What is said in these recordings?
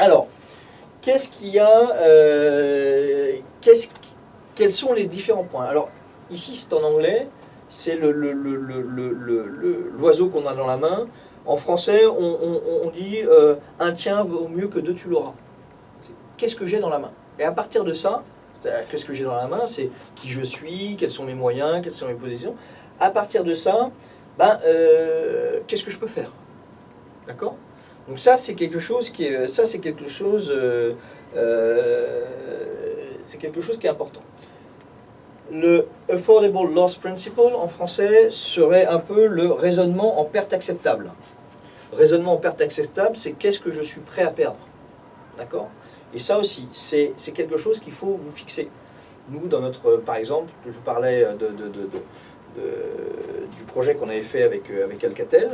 Alors, qu'est-ce qu'il y a euh, Quels sont les différents points? Alors, ici, c'est en anglais, c'est l'oiseau qu'on a dans la main. En français, on, dit euh, un tien vaut mieux que deux tu l'auras. Qu'est-ce que j'ai dans la main? Et à partir de ça, euh, qu'est-ce que j'ai dans la main? C'est qui je suis, quels sont mes moyens, quelles sont mes positions. À partir de ça, ben, qu'est-ce que je peux faire? D'accord? Donc ça, c'est quelque chose qui est, ça, c'est quelque chose, euh, euh, c'est quelque chose qui est important. Le Affordable Loss Principle, en français, serait un peu le raisonnement en perte acceptable. Raisonnement en perte acceptable, c'est qu'est-ce que je suis prêt à perdre. D'accord? Et ça aussi, c'est quelque chose qu'il faut vous fixer. Nous, dans notre, par exemple, je vous parlais du projet qu'on avait fait avec, euh, avec Alcatel,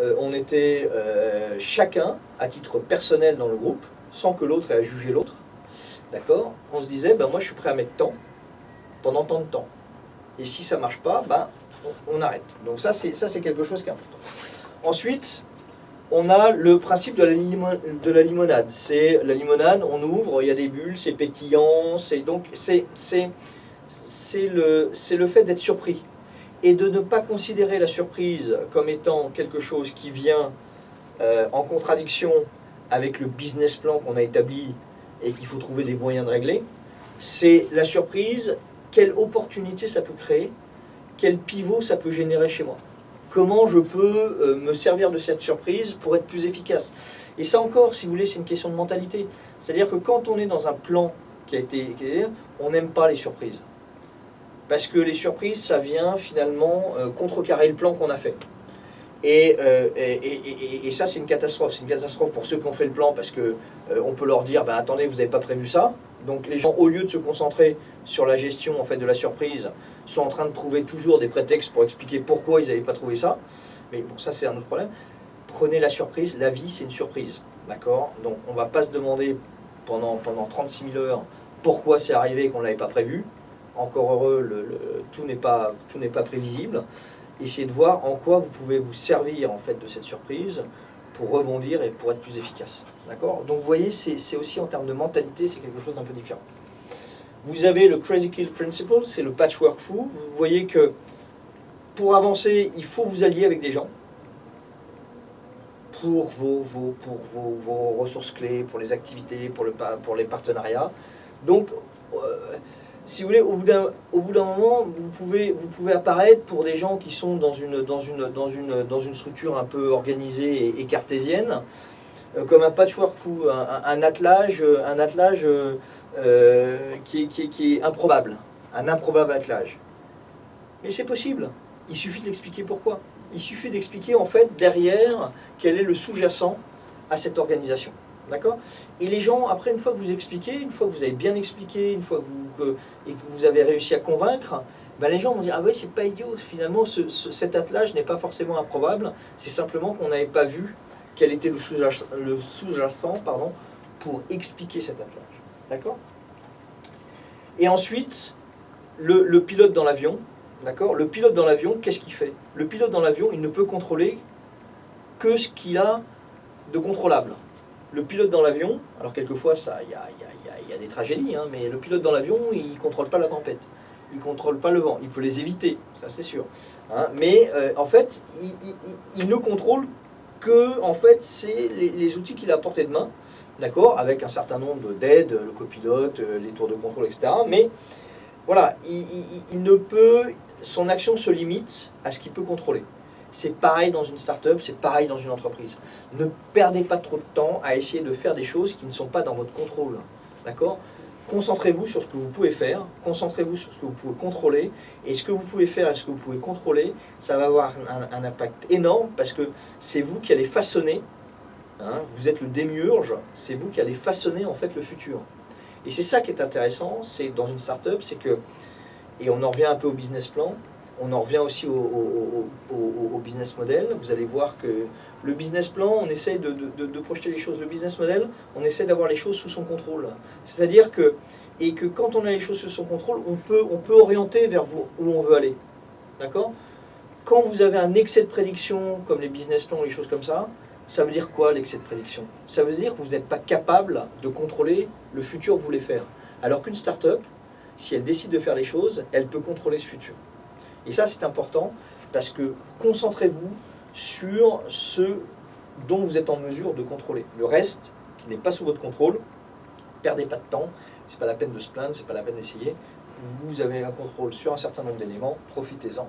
euh, on était euh, chacun, à titre personnel dans le groupe, sans que l'autre ait à juger l'autre, d'accord? On se disait, ben moi je suis prêt à mettre tant, pendant tant de temps. Et si ça marche pas, ben, on, arrête. Donc ça, c'est quelque chose qui est important. Ensuite, on a le principe de la, de la limonade. C'est la limonade, on ouvre, il y a des bulles, c'est pétillant, c'est donc c'est le c'est le fait d'être surpris et de ne pas considérer la surprise comme étant quelque chose qui vient euh, en contradiction avec le business plan qu'on a établi et qu'il faut trouver des moyens de régler. C'est la surprise, quelle opportunité ça peut créer, quel pivot ça peut générer chez moi. Comment je peux euh, me servir de cette surprise pour être plus efficace. Et ça encore, si vous voulez, c'est une question de mentalité. C'est-à-dire que quand on est dans un plan qui a été... qui on n'aime pas les surprises. Parce que les surprises, ça vient finalement euh, contrecarrer le plan qu'on a fait. Et, euh, et, et- et- ça, c'est une catastrophe. C'est une catastrophe pour ceux qui ont fait le plan parce que euh, on peut leur dire bah, attendez, vous n'avez pas prévu ça. Donc les gens, au lieu de se concentrer sur la gestion en fait, de la surprise, sont en train de trouver toujours des prétextes pour expliquer pourquoi ils n'avaient pas trouvé ça. Mais bon, ça, c'est un autre problème. Prenez la surprise. La vie, c'est une surprise. D'accord? Donc on ne va pas se demander pendant, pendant 36 000 heures pourquoi c'est arrivé qu'on ne l'avait pas prévu. Encore heureux, le- le- tout n'est pas, prévisible. Essayez de voir en quoi vous pouvez vous servir en fait de cette surprise pour rebondir et pour être plus efficace. D'accord? Donc vous voyez, c'est aussi en termes de mentalité, c'est quelque chose d'un peu différent. Vous avez le Crazy Kill Principle, c'est le patchwork fou. Vous voyez que pour avancer, il faut vous allier avec des gens pour vos, vos- pour vos, vos ressources clés, pour les activités, pour, le, pour les partenariats. Donc, euh, si vous voulez, au bout d'un moment, vous pouvez, apparaître pour des gens qui sont dans une, structure un peu organisée et, cartésienne, euh, comme un patchwork fou, un, attelage, un euh, qui, est, qui est- qui est improbable, un improbable attelage. Mais c'est possible, il suffit de l'expliquer pourquoi. Il suffit d'expliquer en fait derrière quel est le sous-jacent à cette organisation. D'accord Et les gens, après, une fois que vous expliquez, une fois que vous avez bien expliqué, une fois que vous, et que vous avez réussi à convaincre, ben les gens vont dire Ah ouais, c'est pas idiot, finalement, ce- ce- cet attelage n'est pas forcément improbable, c'est simplement qu'on n'avait pas vu quel était le sous-jacent pour expliquer cet attelage. D'accord Et ensuite, le, le pilote dans l'avion, d'accord Le pilote dans l'avion, qu'est-ce qu'il fait? Le pilote dans l'avion, il ne peut contrôler que ce qu'il a de contrôlable. Le pilote dans l'avion, alors quelquefois il y a, des tragédies, hein, mais le pilote dans l'avion, il ne contrôle pas la tempête, il ne contrôle pas le vent, il peut les éviter, ça c'est sûr. hein. mais euh, en fait, il, ne contrôle que en fait, c'est les, outils qu'il a à portée de main, d'accord, avec un certain nombre d'aides, le copilote, euh, les tours de contrôle, etc. Mais voilà, il, il- il- il ne peut, son action se limite à ce qu'il peut contrôler. C'est pareil dans une start-up, c'est pareil dans une entreprise. Ne perdez pas trop de temps à essayer de faire des choses qui ne sont pas dans votre contrôle. D'accord? Concentrez-vous sur ce que vous pouvez faire, concentrez-vous sur ce que vous pouvez contrôler, et ce que vous pouvez faire et ce que vous pouvez contrôler, ça va avoir un, impact énorme parce que c'est vous qui allez façonner, hein, vous êtes le démiurge, c'est vous qui allez façonner en fait le futur. Et c'est ça qui est intéressant, c'est dans une start-up, c'est que, et on en revient un peu au business plan, on en revient aussi au, business model. Vous allez voir que le business plan, on essaie de, projeter les choses. Le business model, on essaie d'avoir les choses sous son contrôle. C'est-à-dire que, et que quand on a les choses sous son contrôle, on peut, on peut orienter vers où on veut aller. D'accord? Quand vous avez un excès de prédiction, comme les business plans ou les choses comme ça, Ça veut dire quoi l'excès de prédiction? Ça veut dire que vous n'êtes pas capable de contrôler le futur que vous voulez faire. Alors qu'une start-up, si elle décide de faire les choses, elle peut contrôler ce futur. Et ça, c'est important parce que concentrez-vous sur ce dont vous êtes en mesure de contrôler. Le reste, qui n'est pas sous votre contrôle, perdez pas de temps, c'est pas la peine de se plaindre, c'est pas la peine d'essayer. Vous avez un contrôle sur un certain nombre d'éléments, profitez-en.